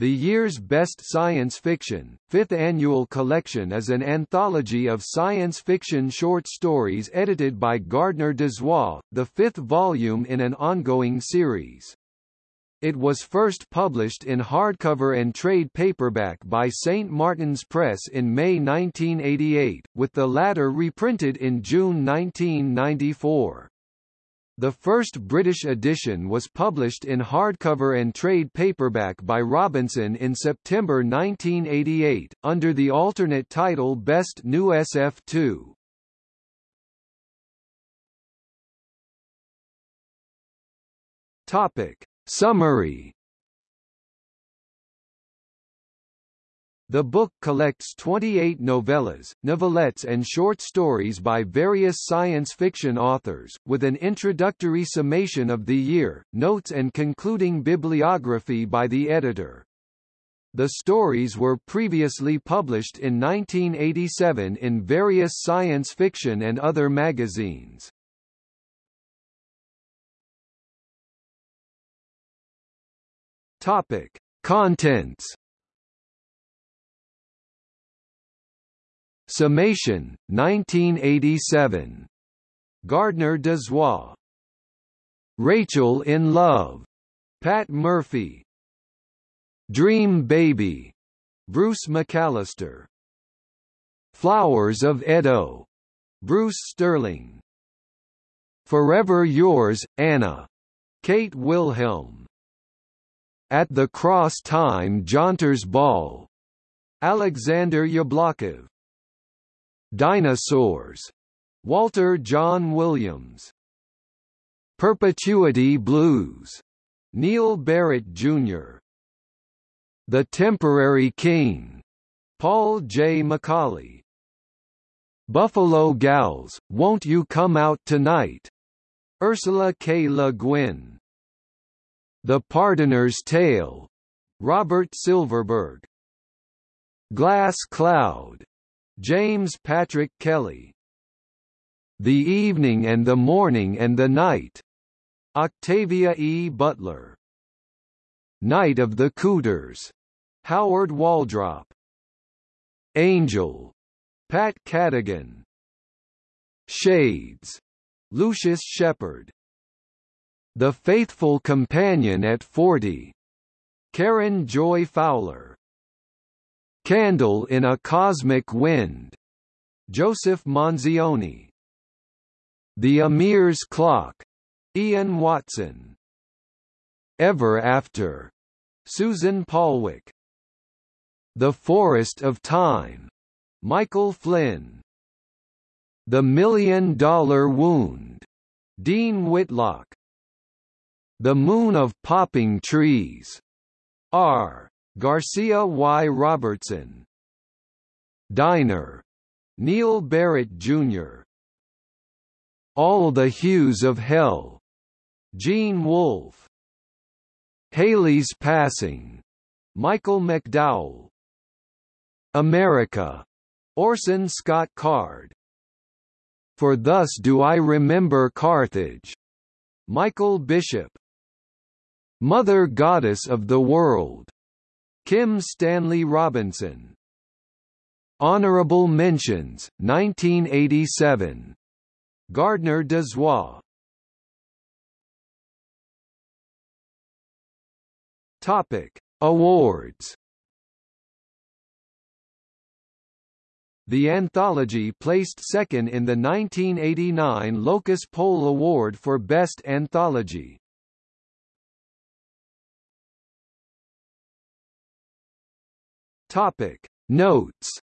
The year's best science fiction, fifth annual collection is an anthology of science fiction short stories edited by Gardner Dozois, the fifth volume in an ongoing series. It was first published in hardcover and trade paperback by St. Martin's Press in May 1988, with the latter reprinted in June 1994. The first British edition was published in hardcover and trade paperback by Robinson in September 1988, under the alternate title Best New SF2. Topic. Summary The book collects 28 novellas, novelettes and short stories by various science fiction authors, with an introductory summation of the year, notes and concluding bibliography by the editor. The stories were previously published in 1987 in various science fiction and other magazines. Topic: Contents Summation, 1987. Gardner Dozois. Rachel in Love. Pat Murphy. Dream Baby. Bruce McAllister. Flowers of Edo. Bruce Sterling. Forever Yours, Anna. Kate Wilhelm. At the Cross Time Jaunters Ball. Alexander Jablokov. Dinosaurs. Walter Jon Williams. Perpetuity Blues. Neal Barrett Jr. The Temporary King. Paul J. McAuley. Buffalo Gals, Won't You Come Out Tonight? Ursula K. Le Guin. The Pardoner's Tale. Robert Silverberg. Glass Cloud. James Patrick Kelly. The Evening and the Morning and the Night. Octavia E. Butler. Night of the Cooters. Howard Waldrop. Angel. Pat Cadigan. Shades. Lucius Shepard. The Faithful Companion at 40. Karen Joy Fowler. Candle in a Cosmic Wind. Joseph Manzione. The Emir's Clock. Ian Watson. Ever After. Susan Palwick. The Forest of Time. Michael Flynn. The Million Dollar Wound. Dean Whitlock. The Moon of Popping Trees. R. Garcia Y. Robertson Diner. Neal Barrett Jr. All the Hues of Hell. Gene Wolfe. Halley's Passing. Michael McDowell. America. Orson Scott Card. For Thus Do I Remember Carthage. Michael Bishop. Mother Goddess of the World. Kim Stanley Robinson. Honorable Mentions, 1987. Gardner Dozois. Topic: Awards. The anthology placed second in the 1989 Locus Poll Award for Best Anthology. Topic. Notes